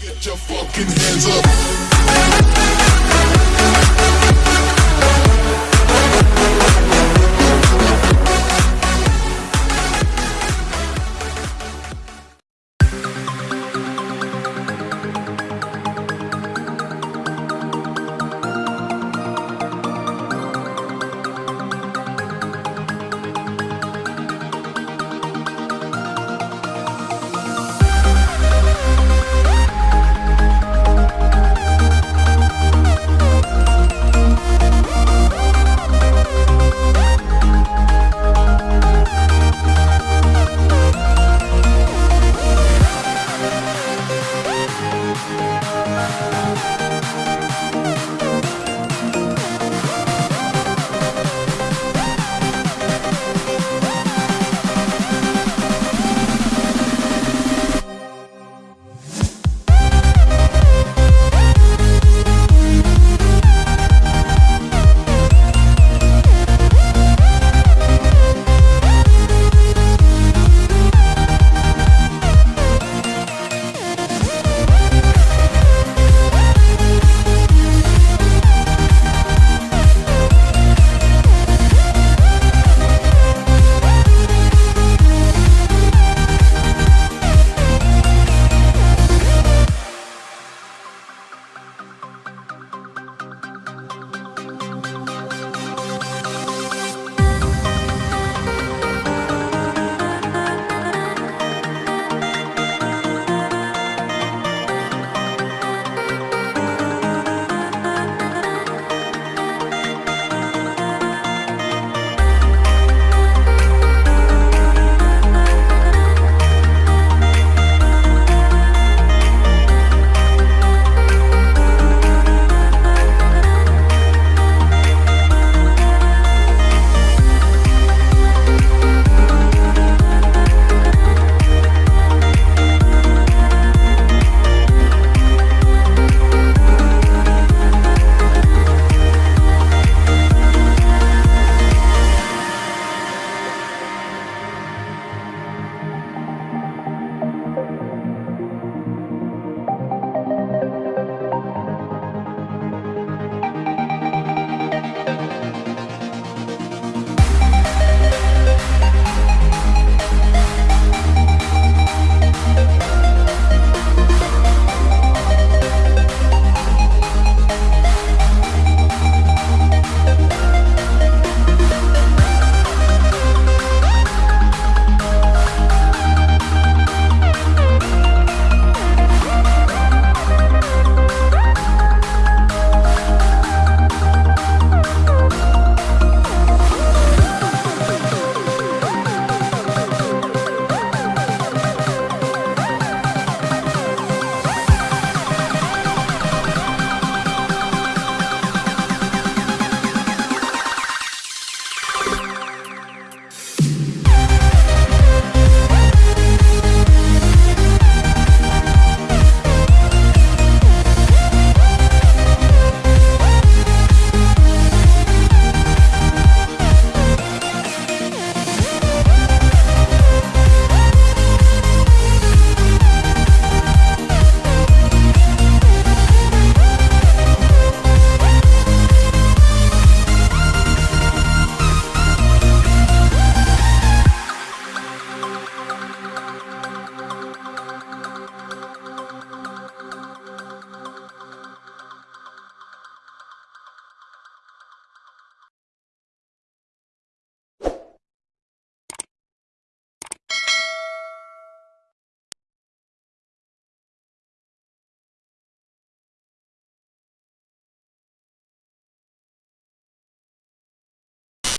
Get your fucking hands up.